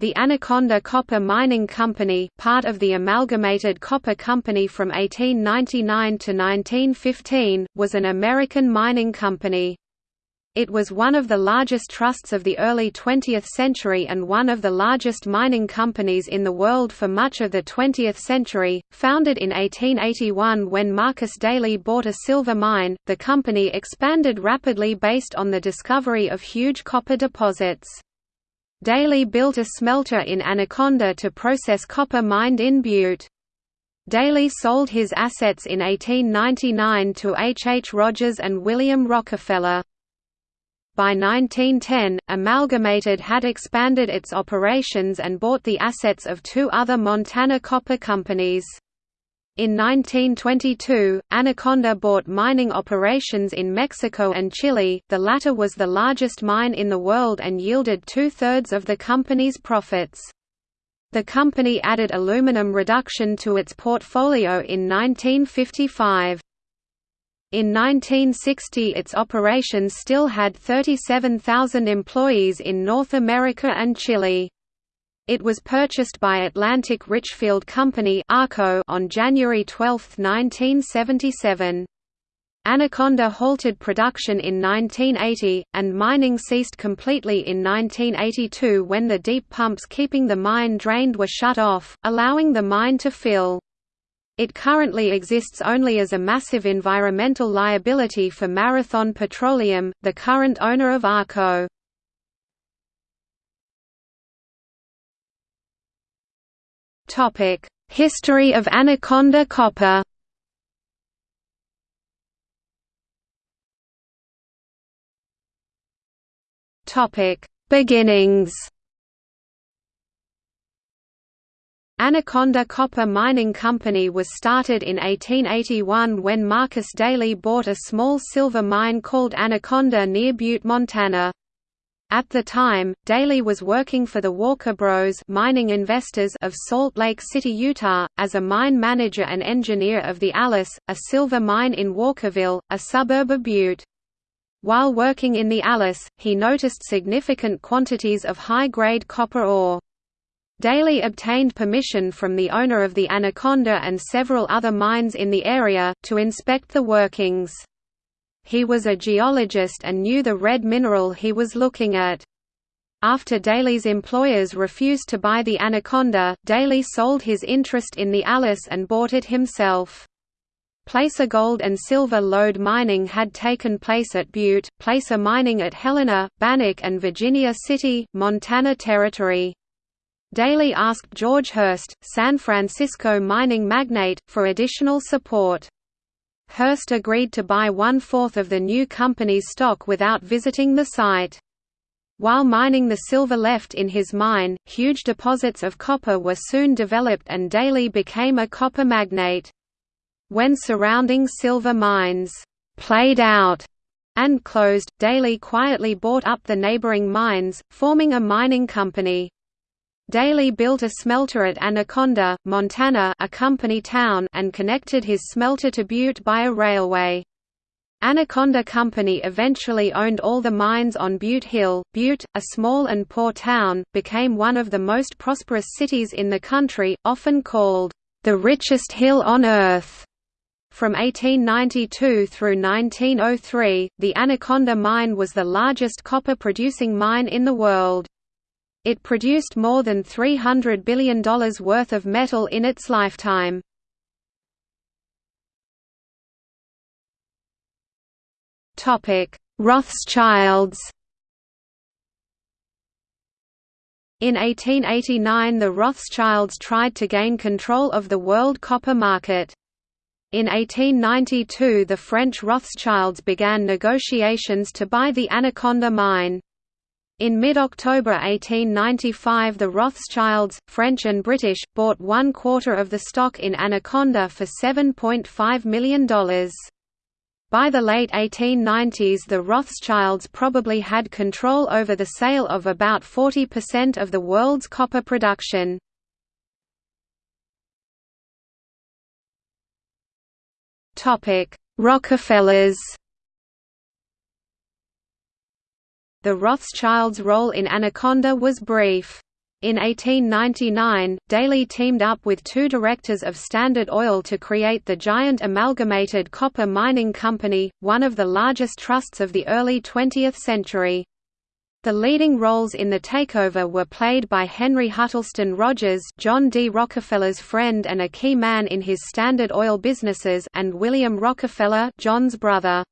the Anaconda Copper Mining Company part of the Amalgamated Copper Company from 1899 to 1915, was an American mining company. It was one of the largest trusts of the early 20th century and one of the largest mining companies in the world for much of the 20th century. Founded in 1881 when Marcus Daly bought a silver mine, the company expanded rapidly based on the discovery of huge copper deposits. Daly built a smelter in Anaconda to process copper mined in Butte. Daly sold his assets in 1899 to H. H. Rogers and William Rockefeller. By 1910, Amalgamated had expanded its operations and bought the assets of two other Montana copper companies. In 1922, Anaconda bought mining operations in Mexico and Chile, the latter was the largest mine in the world and yielded two-thirds of the company's profits. The company added aluminum reduction to its portfolio in 1955. In 1960 its operations still had 37,000 employees in North America and Chile. It was purchased by Atlantic Richfield Company on January 12, 1977. Anaconda halted production in 1980, and mining ceased completely in 1982 when the deep pumps keeping the mine drained were shut off, allowing the mine to fill. It currently exists only as a massive environmental liability for Marathon Petroleum, the current owner of ARCO. History of Anaconda Copper Beginnings Anaconda Copper Mining Company was started in 1881 when Marcus Daly bought a small silver mine called Anaconda near Butte, Montana. At the time, Daly was working for the Walker Bros mining investors of Salt Lake City, Utah, as a mine manager and engineer of the Alice, a silver mine in Walkerville, a suburb of Butte. While working in the Alice, he noticed significant quantities of high-grade copper ore. Daly obtained permission from the owner of the Anaconda and several other mines in the area, to inspect the workings. He was a geologist and knew the red mineral he was looking at. After Daly's employers refused to buy the Anaconda, Daly sold his interest in the Alice and bought it himself. Placer gold and silver lode mining had taken place at Butte, placer mining at Helena, Bannack and Virginia City, Montana Territory. Daly asked George Hearst, San Francisco mining magnate, for additional support. Hearst agreed to buy one-fourth of the new company's stock without visiting the site. While mining the silver left in his mine, huge deposits of copper were soon developed and Daly became a copper magnate. When surrounding silver mines, "'played out' and closed, Daly quietly bought up the neighboring mines, forming a mining company. Daly built a smelter at Anaconda, Montana a company town and connected his smelter to Butte by a railway. Anaconda Company eventually owned all the mines on Butte Hill. Butte, a small and poor town, became one of the most prosperous cities in the country, often called, "...the richest hill on earth." From 1892 through 1903, the Anaconda mine was the largest copper-producing mine in the world. It produced more than $300 billion worth of metal in its lifetime. Rothschilds In 1889 the Rothschilds tried to gain control of the world copper market. In 1892 the French Rothschilds began negotiations to buy the Anaconda mine. In mid-October 1895 the Rothschilds, French and British, bought one quarter of the stock in Anaconda for $7.5 million. By the late 1890s the Rothschilds probably had control over the sale of about 40% of the world's copper production. Rockefellers The Rothschilds' role in Anaconda was brief. In 1899, Daly teamed up with two directors of Standard Oil to create the giant Amalgamated Copper Mining Company, one of the largest trusts of the early 20th century. The leading roles in the takeover were played by Henry Huttleston Rogers John D. Rockefeller's friend and a key man in his Standard Oil businesses and William Rockefeller John's brother.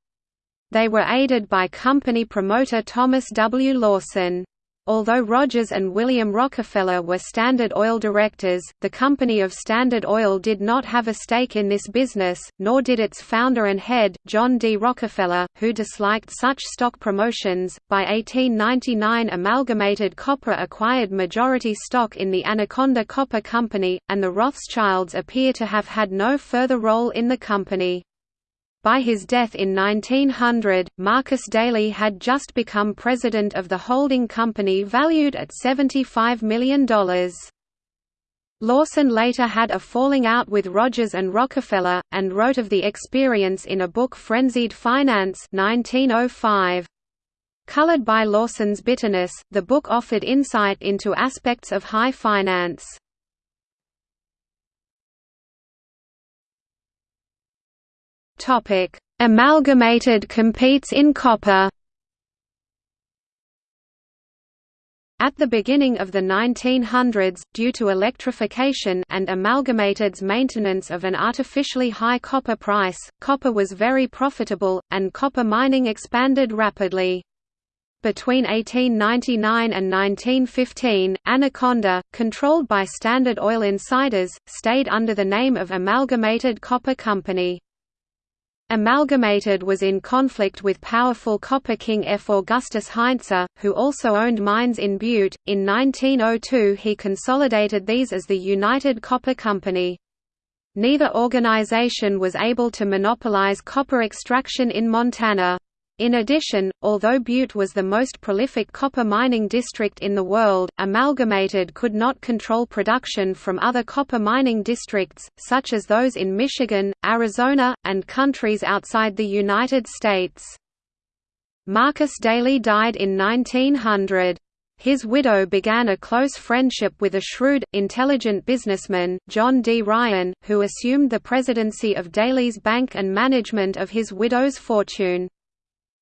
They were aided by company promoter Thomas W. Lawson. Although Rogers and William Rockefeller were Standard Oil directors, the company of Standard Oil did not have a stake in this business, nor did its founder and head, John D. Rockefeller, who disliked such stock promotions. By 1899, Amalgamated Copper acquired majority stock in the Anaconda Copper Company, and the Rothschilds appear to have had no further role in the company. By his death in 1900, Marcus Daly had just become president of the holding company valued at $75 million. Lawson later had a falling out with Rogers and Rockefeller, and wrote of the experience in a book Frenzied Finance 1905. Colored by Lawson's bitterness, the book offered insight into aspects of high finance. Topic: Amalgamated competes in copper. At the beginning of the 1900s, due to electrification and Amalgamated's maintenance of an artificially high copper price, copper was very profitable, and copper mining expanded rapidly. Between 1899 and 1915, Anaconda, controlled by Standard Oil insiders, stayed under the name of Amalgamated Copper Company. Amalgamated was in conflict with powerful copper king F. Augustus Heinze, who also owned mines in Butte. In 1902 he consolidated these as the United Copper Company. Neither organization was able to monopolize copper extraction in Montana. In addition, although Butte was the most prolific copper mining district in the world, Amalgamated could not control production from other copper mining districts, such as those in Michigan, Arizona, and countries outside the United States. Marcus Daly died in 1900. His widow began a close friendship with a shrewd, intelligent businessman, John D. Ryan, who assumed the presidency of Daly's bank and management of his widow's fortune.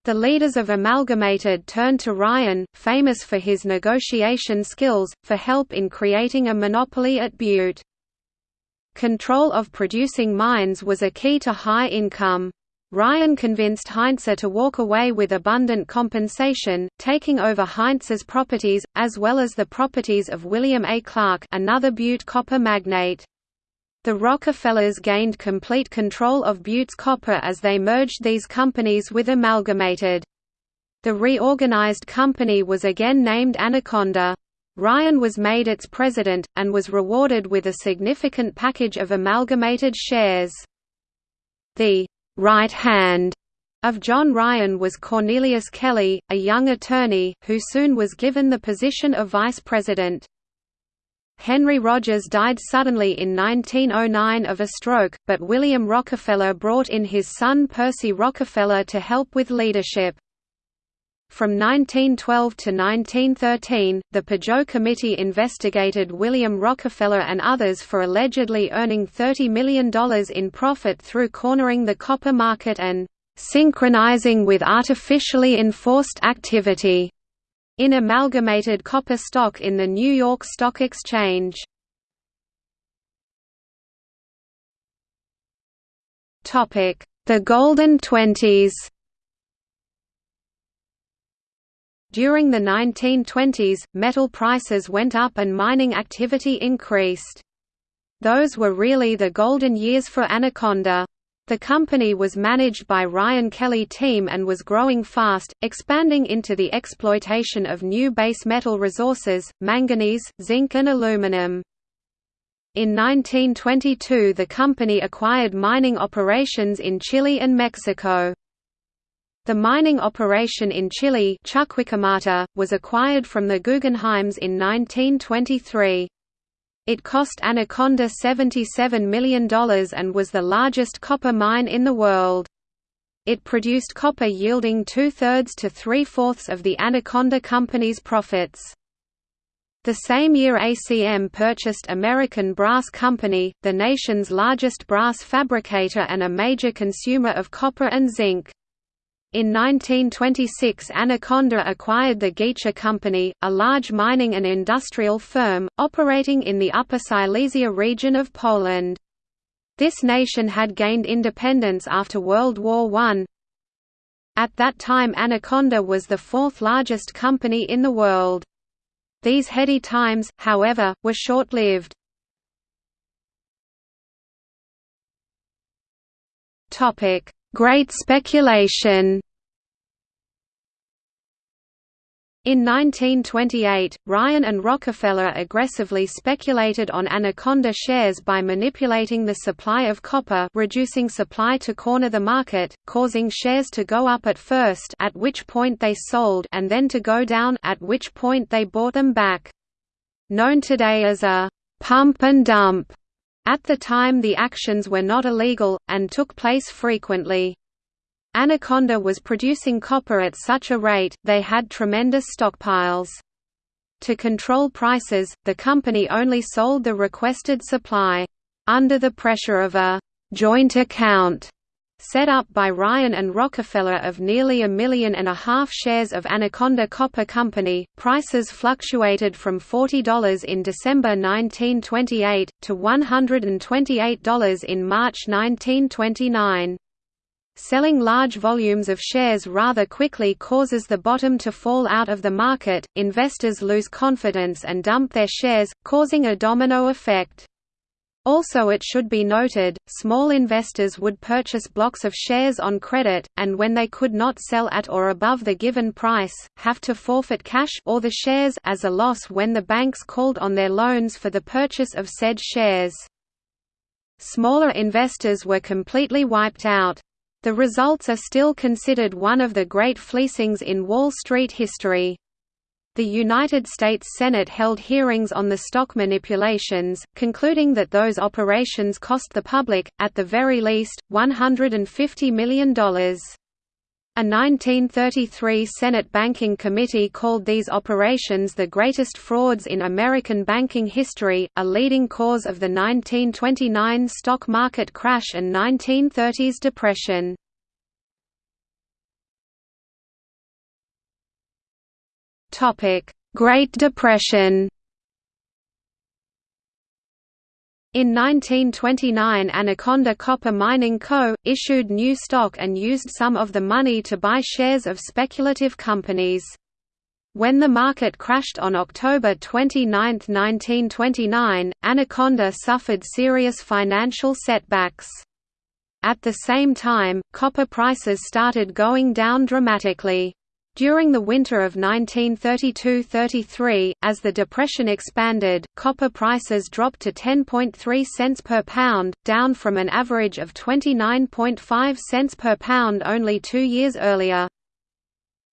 The leaders of Amalgamated turned to Ryan, famous for his negotiation skills, for help in creating a monopoly at Butte. Control of producing mines was a key to high income. Ryan convinced Heinze to walk away with abundant compensation, taking over Heinze's properties, as well as the properties of William A. Clark another Butte copper magnate. The Rockefellers gained complete control of Butte's copper as they merged these companies with Amalgamated. The reorganized company was again named Anaconda. Ryan was made its president, and was rewarded with a significant package of amalgamated shares. The right hand of John Ryan was Cornelius Kelly, a young attorney, who soon was given the position of vice president. Henry Rogers died suddenly in 1909 of a stroke, but William Rockefeller brought in his son Percy Rockefeller to help with leadership. From 1912 to 1913, the Pujo Committee investigated William Rockefeller and others for allegedly earning $30 million in profit through cornering the copper market and synchronizing with artificially enforced activity in amalgamated copper stock in the New York Stock Exchange. The Golden Twenties During the 1920s, metal prices went up and mining activity increased. Those were really the golden years for Anaconda. The company was managed by Ryan Kelly team and was growing fast, expanding into the exploitation of new base metal resources, manganese, zinc and aluminum. In 1922 the company acquired mining operations in Chile and Mexico. The mining operation in Chile was acquired from the Guggenheims in 1923. It cost Anaconda $77 million and was the largest copper mine in the world. It produced copper yielding two-thirds to three-fourths of the Anaconda Company's profits. The same year ACM purchased American Brass Company, the nation's largest brass fabricator and a major consumer of copper and zinc. In 1926 Anaconda acquired the Giesche Company, a large mining and industrial firm, operating in the Upper Silesia region of Poland. This nation had gained independence after World War I. At that time Anaconda was the fourth largest company in the world. These heady times, however, were short-lived. Great speculation In 1928, Ryan and Rockefeller aggressively speculated on Anaconda shares by manipulating the supply of copper reducing supply to corner the market, causing shares to go up at first at which point they sold and then to go down at which point they bought them back. Known today as a «pump and dump», at the time the actions were not illegal, and took place frequently. Anaconda was producing copper at such a rate, they had tremendous stockpiles. To control prices, the company only sold the requested supply. Under the pressure of a «joint account» set up by Ryan and Rockefeller of nearly a million and a half shares of Anaconda Copper Company, prices fluctuated from $40 in December 1928, to $128 in March 1929. Selling large volumes of shares rather quickly causes the bottom to fall out of the market, investors lose confidence and dump their shares, causing a domino effect. Also it should be noted, small investors would purchase blocks of shares on credit, and when they could not sell at or above the given price, have to forfeit cash or the shares as a loss when the banks called on their loans for the purchase of said shares. Smaller investors were completely wiped out. The results are still considered one of the great fleecings in Wall Street history. The United States Senate held hearings on the stock manipulations, concluding that those operations cost the public, at the very least, $150 million. A 1933 Senate Banking Committee called these operations the greatest frauds in American banking history, a leading cause of the 1929 stock market crash and 1930s depression. Great Depression In 1929 Anaconda Copper Mining Co., issued new stock and used some of the money to buy shares of speculative companies. When the market crashed on October 29, 1929, Anaconda suffered serious financial setbacks. At the same time, copper prices started going down dramatically. During the winter of 1932–33, as the depression expanded, copper prices dropped to 10.3 cents per pound, down from an average of 29.5 cents per pound only two years earlier.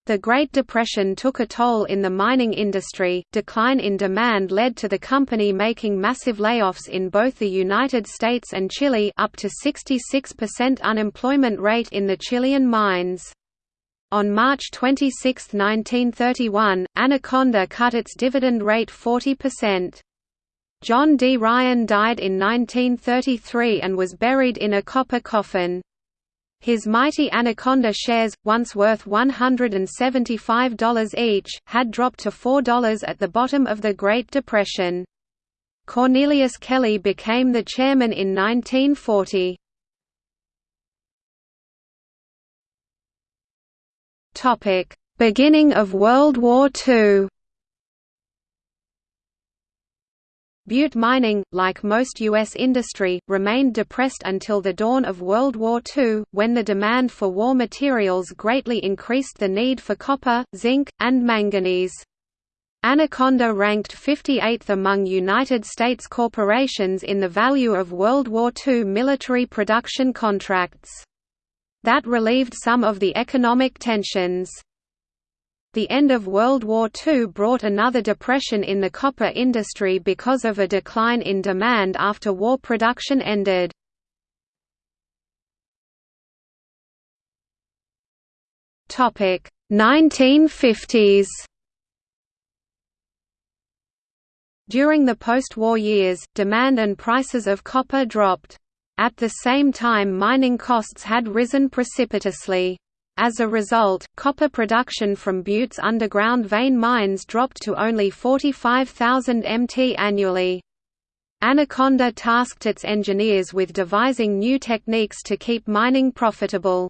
The Great Depression took a toll in the mining industry. Decline in demand led to the company making massive layoffs in both the United States and Chile, up to 66% unemployment rate in the Chilean mines. On March 26, 1931, Anaconda cut its dividend rate 40%. John D. Ryan died in 1933 and was buried in a copper coffin. His mighty Anaconda shares, once worth $175 each, had dropped to $4 at the bottom of the Great Depression. Cornelius Kelly became the chairman in 1940. Topic: Beginning of World War II. Butte mining, like most U.S. industry, remained depressed until the dawn of World War II, when the demand for war materials greatly increased the need for copper, zinc, and manganese. Anaconda ranked 58th among United States corporations in the value of World War II military production contracts. That relieved some of the economic tensions. The end of World War II brought another depression in the copper industry because of a decline in demand after war production ended. Topic 1950s During the post-war years, demand and prices of copper dropped. At the same time mining costs had risen precipitously. As a result, copper production from Butte's underground vein mines dropped to only 45,000 mt annually. Anaconda tasked its engineers with devising new techniques to keep mining profitable.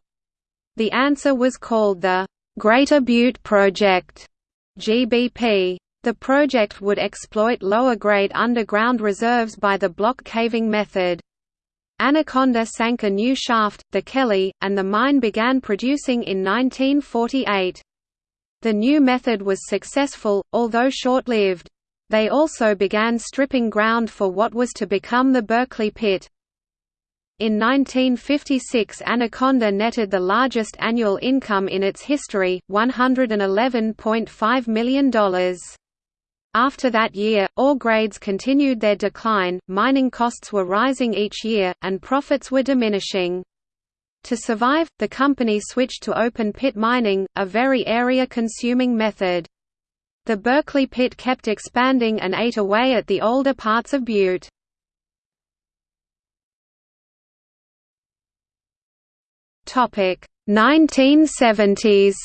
The answer was called the Greater Butte Project GBP. The project would exploit lower-grade underground reserves by the block caving method. Anaconda sank a new shaft, the Kelly, and the mine began producing in 1948. The new method was successful, although short-lived. They also began stripping ground for what was to become the Berkeley Pit. In 1956 Anaconda netted the largest annual income in its history, $111.5 million. After that year, ore grades continued their decline, mining costs were rising each year, and profits were diminishing. To survive, the company switched to open pit mining, a very area-consuming method. The Berkeley pit kept expanding and ate away at the older parts of Butte. Topic 1970s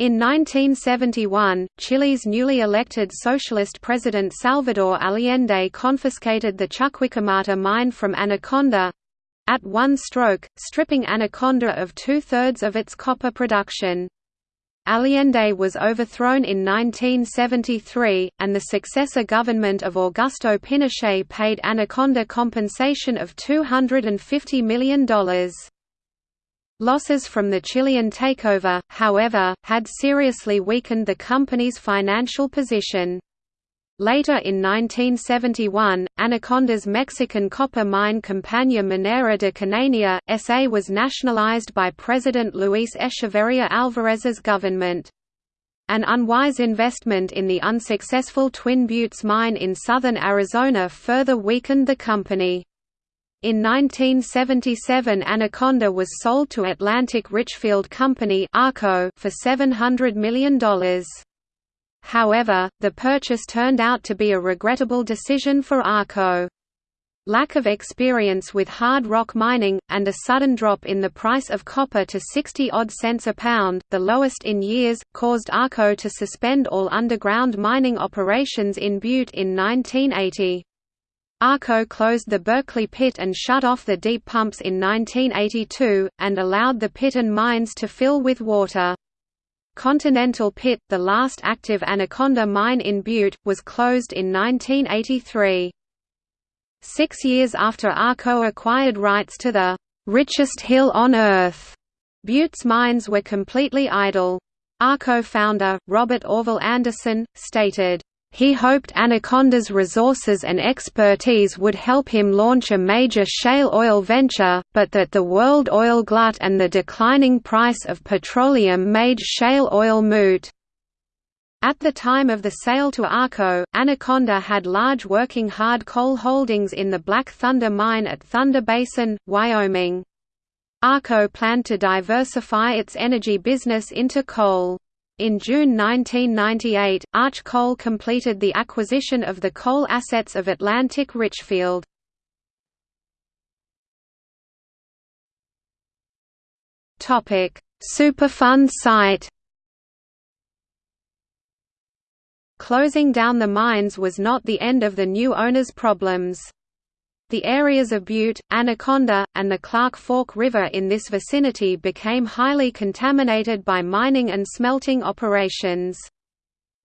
In 1971, Chile's newly elected socialist president Salvador Allende confiscated the Chuquicamata mine from Anaconda—at one stroke, stripping Anaconda of two-thirds of its copper production. Allende was overthrown in 1973, and the successor government of Augusto Pinochet paid Anaconda compensation of $250 million. Losses from the Chilean takeover, however, had seriously weakened the company's financial position. Later in 1971, Anaconda's Mexican copper mine Compañía Minera de Cananea, S.A. was nationalized by President Luis Echeverría Álvarez's government. An unwise investment in the unsuccessful Twin Buttes mine in southern Arizona further weakened the company. In 1977 Anaconda was sold to Atlantic Richfield Company for $700 million. However, the purchase turned out to be a regrettable decision for ARCO. Lack of experience with hard rock mining, and a sudden drop in the price of copper to 60-odd cents a pound, the lowest in years, caused ARCO to suspend all underground mining operations in Butte in 1980. ARCO closed the Berkeley pit and shut off the deep pumps in 1982, and allowed the pit and mines to fill with water. Continental Pit, the last active Anaconda mine in Butte, was closed in 1983. Six years after ARCO acquired rights to the "'richest hill on Earth'", Butte's mines were completely idle. ARCO founder, Robert Orville Anderson, stated, he hoped Anaconda's resources and expertise would help him launch a major shale oil venture, but that the world oil glut and the declining price of petroleum made shale oil moot. At the time of the sale to ARCO, Anaconda had large working hard coal holdings in the Black Thunder mine at Thunder Basin, Wyoming. ARCO planned to diversify its energy business into coal. In June 1998, Arch Coal completed the acquisition of the coal assets of Atlantic Richfield. Superfund site Closing down the mines was not the end of the new owner's problems. The areas of Butte, Anaconda, and the Clark Fork River in this vicinity became highly contaminated by mining and smelting operations.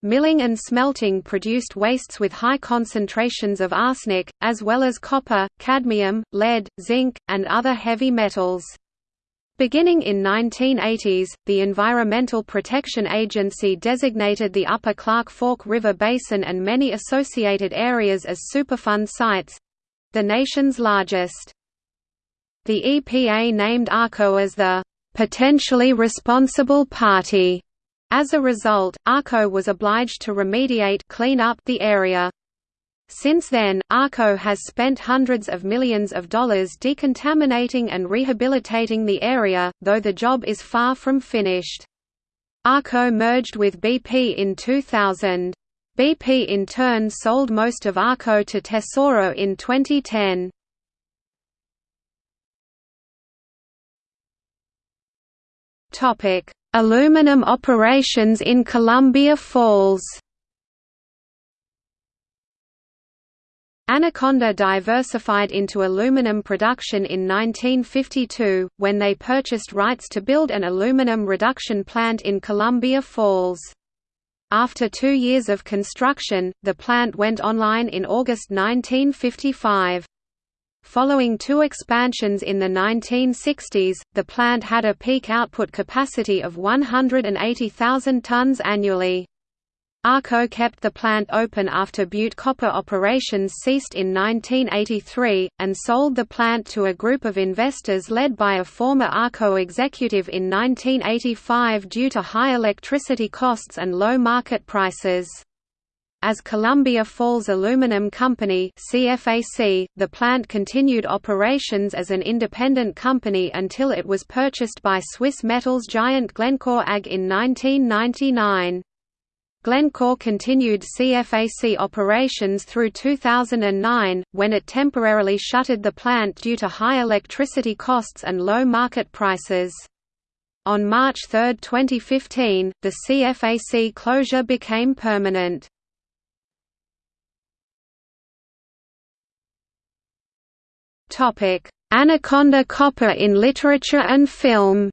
Milling and smelting produced wastes with high concentrations of arsenic, as well as copper, cadmium, lead, zinc, and other heavy metals. Beginning in 1980s, the Environmental Protection Agency designated the Upper Clark Fork River Basin and many associated areas as Superfund sites, the nation's largest. The EPA named ARCO as the potentially responsible party. As a result, ARCO was obliged to remediate clean up the area. Since then, ARCO has spent hundreds of millions of dollars decontaminating and rehabilitating the area, though the job is far from finished. Arco merged with BP in 2000. BP in turn sold most of Arco to Tesoro in 2010. Topic: Aluminum operations in Columbia Falls. Anaconda diversified into aluminum production in 1952, when they purchased rights to build an aluminum reduction plant in Columbia Falls. After two years of construction, the plant went online in August 1955. Following two expansions in the 1960s, the plant had a peak output capacity of 180,000 tons annually. Arco kept the plant open after Butte copper operations ceased in 1983, and sold the plant to a group of investors led by a former Arco executive in 1985 due to high electricity costs and low market prices. As Columbia Falls Aluminum Company CFAC, the plant continued operations as an independent company until it was purchased by Swiss metals giant Glencore AG in 1999. Glencore continued CFAC operations through 2009, when it temporarily shuttered the plant due to high electricity costs and low market prices. On March 3, 2015, the CFAC closure became permanent. Anaconda copper in literature and film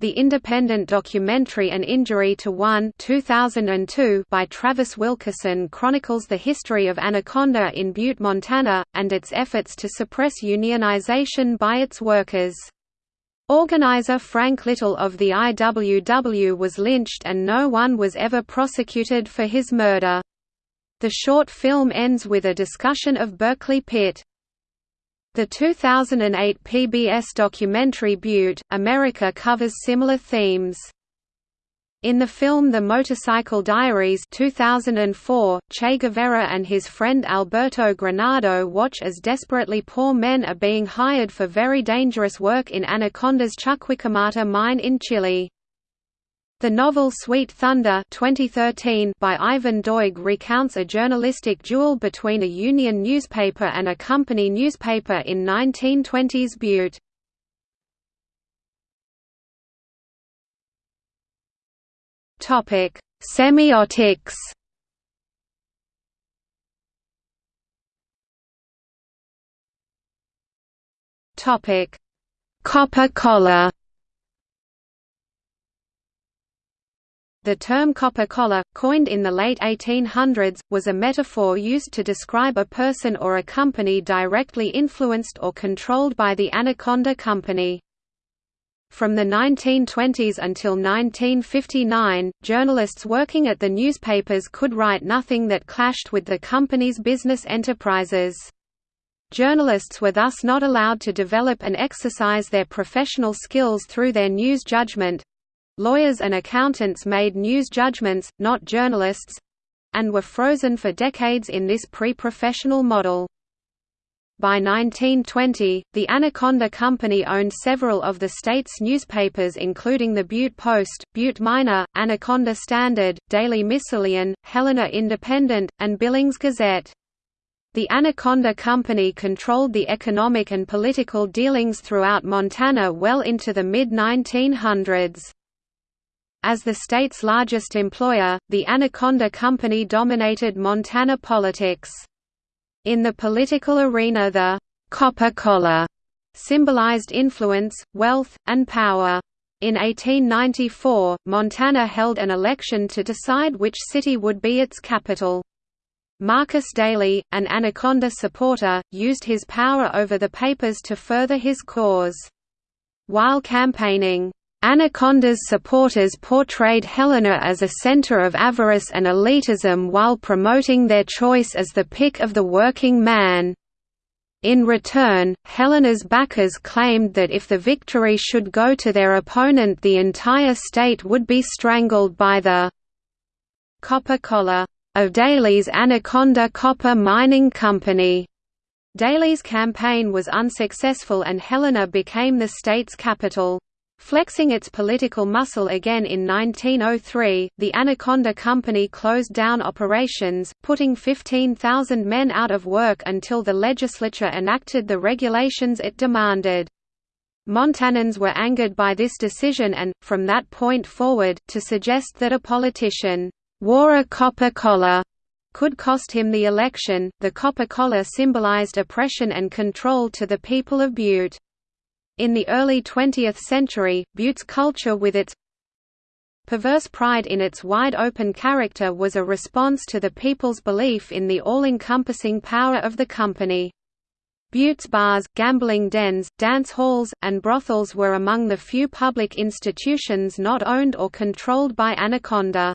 The independent documentary An Injury to One 2002 by Travis Wilkerson chronicles the history of Anaconda in Butte, Montana, and its efforts to suppress unionization by its workers. Organizer Frank Little of the IWW was lynched and no one was ever prosecuted for his murder. The short film ends with a discussion of Berkeley Pit. The 2008 PBS documentary Butte, America covers similar themes. In the film The Motorcycle Diaries 2004, Che Guevara and his friend Alberto Granado watch as desperately poor men are being hired for very dangerous work in Anaconda's Chuquicamata mine in Chile. The novel Sweet Thunder 2013 by Ivan Doig recounts a journalistic duel between a union newspaper and a company newspaper in 1920s Butte. Semiotics. Copper collar. The term copper collar, coined in the late 1800s, was a metaphor used to describe a person or a company directly influenced or controlled by the Anaconda Company. From the 1920s until 1959, journalists working at the newspapers could write nothing that clashed with the company's business enterprises. Journalists were thus not allowed to develop and exercise their professional skills through their news judgment, Lawyers and accountants made news judgments, not journalists and were frozen for decades in this pre-professional model. By 1920, the Anaconda Company owned several of the state's newspapers including the Butte Post, Butte Miner, Anaconda Standard, Daily Missoulian, Helena Independent, and Billings Gazette. The Anaconda Company controlled the economic and political dealings throughout Montana well into the mid-1900s. As the state's largest employer, the Anaconda Company dominated Montana politics. In the political arena the «copper collar» symbolized influence, wealth, and power. In 1894, Montana held an election to decide which city would be its capital. Marcus Daly, an Anaconda supporter, used his power over the papers to further his cause. While campaigning, Anaconda's supporters portrayed Helena as a center of avarice and elitism while promoting their choice as the pick of the working man. In return, Helena's backers claimed that if the victory should go to their opponent the entire state would be strangled by the «copper collar» of Daly's Anaconda Copper Mining Company. Daly's campaign was unsuccessful and Helena became the state's capital. Flexing its political muscle again in 1903, the Anaconda Company closed down operations, putting 15,000 men out of work until the legislature enacted the regulations it demanded. Montanans were angered by this decision and, from that point forward, to suggest that a politician wore a copper collar could cost him the election. The copper collar symbolized oppression and control to the people of Butte. In the early 20th century, Butte's culture with its perverse pride in its wide-open character was a response to the people's belief in the all-encompassing power of the company. Butte's bars, gambling dens, dance halls, and brothels were among the few public institutions not owned or controlled by Anaconda.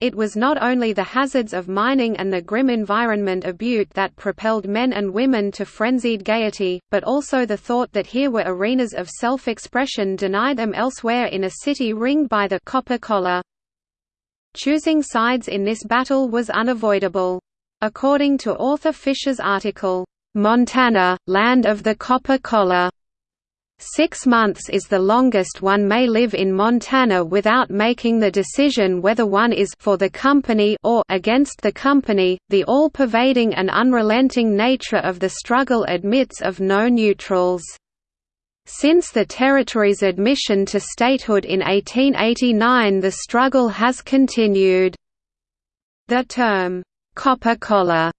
It was not only the hazards of mining and the grim environment of Butte that propelled men and women to frenzied gaiety, but also the thought that here were arenas of self-expression denied them elsewhere in a city ringed by the copper collar. Choosing sides in this battle was unavoidable. According to author Fisher's article, "'Montana, Land of the Copper Collar' Six months is the longest one may live in Montana without making the decision whether one is for the company or against the company. The all-pervading and unrelenting nature of the struggle admits of no neutrals. Since the territory's admission to statehood in 1889 the struggle has continued. The term, "'copper collar'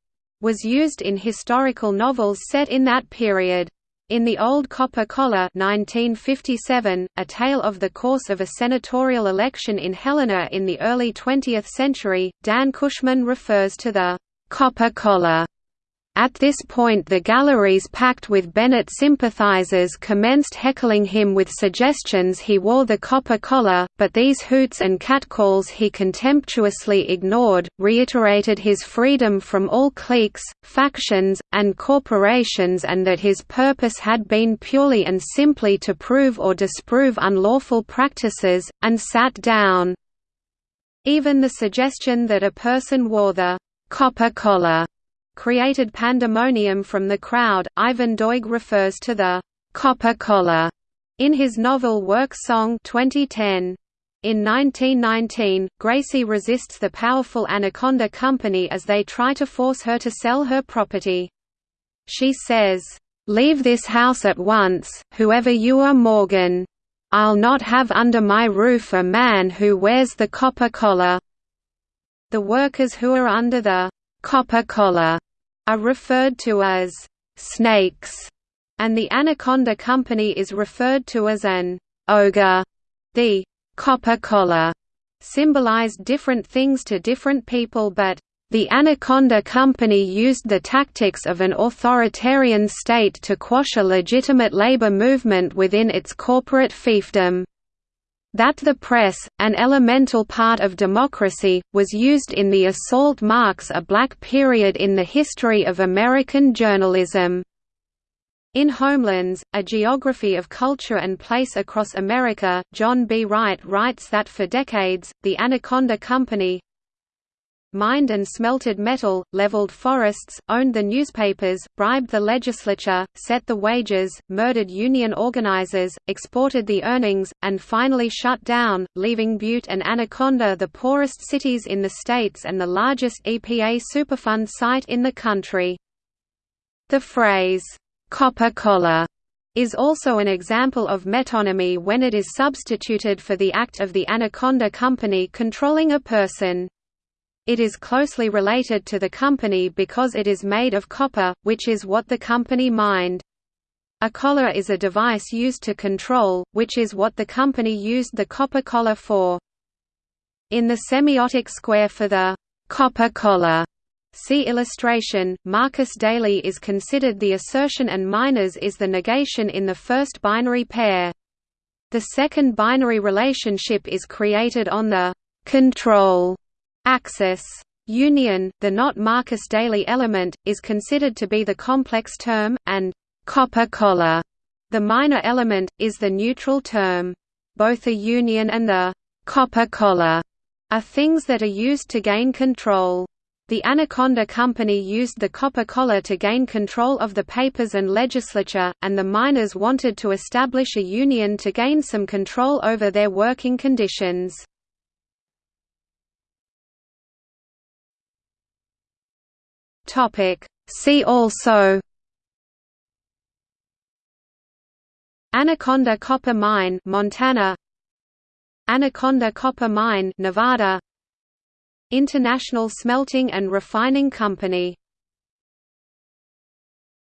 was used in historical novels set in that period. In The Old Copper Collar 1957, a tale of the course of a senatorial election in Helena in the early 20th century, Dan Cushman refers to the «copper collar» At this point the galleries packed with Bennett sympathizers commenced heckling him with suggestions he wore the copper collar, but these hoots and catcalls he contemptuously ignored, reiterated his freedom from all cliques, factions, and corporations and that his purpose had been purely and simply to prove or disprove unlawful practices, and sat down. Even the suggestion that a person wore the copper collar created pandemonium from the crowd. Ivan Doig refers to the copper collar in his novel Work Song 2010. In 1919, Gracie resists the powerful Anaconda Company as they try to force her to sell her property. She says, "'Leave this house at once, whoever you are Morgan. I'll not have under my roof a man who wears the copper collar." The workers who are under the copper collar are referred to as snakes, and the Anaconda Company is referred to as an ogre. The copper collar symbolized different things to different people but the Anaconda Company used the tactics of an authoritarian state to quash a legitimate labor movement within its corporate fiefdom. That the press, an elemental part of democracy, was used in the assault marks a black period in the history of American journalism. In Homelands, A Geography of Culture and Place Across America, John B. Wright writes that for decades, the Anaconda Company, mined and smelted metal, leveled forests, owned the newspapers, bribed the legislature, set the wages, murdered union organizers, exported the earnings, and finally shut down, leaving Butte and Anaconda the poorest cities in the states and the largest EPA Superfund site in the country. The phrase, "'copper collar' is also an example of metonymy when it is substituted for the act of the Anaconda Company controlling a person. It is closely related to the company because it is made of copper, which is what the company mined. A collar is a device used to control, which is what the company used the copper collar for. In the semiotic square for the copper collar See illustration. Marcus Daly is considered the assertion and miners is the negation in the first binary pair. The second binary relationship is created on the control Axis. Union, the not Marcus Daly element, is considered to be the complex term, and copper collar, the minor element, is the neutral term. Both the union and the copper collar are things that are used to gain control. The Anaconda Company used the copper collar to gain control of the papers and legislature, and the miners wanted to establish a union to gain some control over their working conditions. See also Anaconda Copper Mine Montana Anaconda Copper Mine Nevada International Smelting and Refining Company